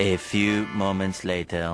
A few moments later.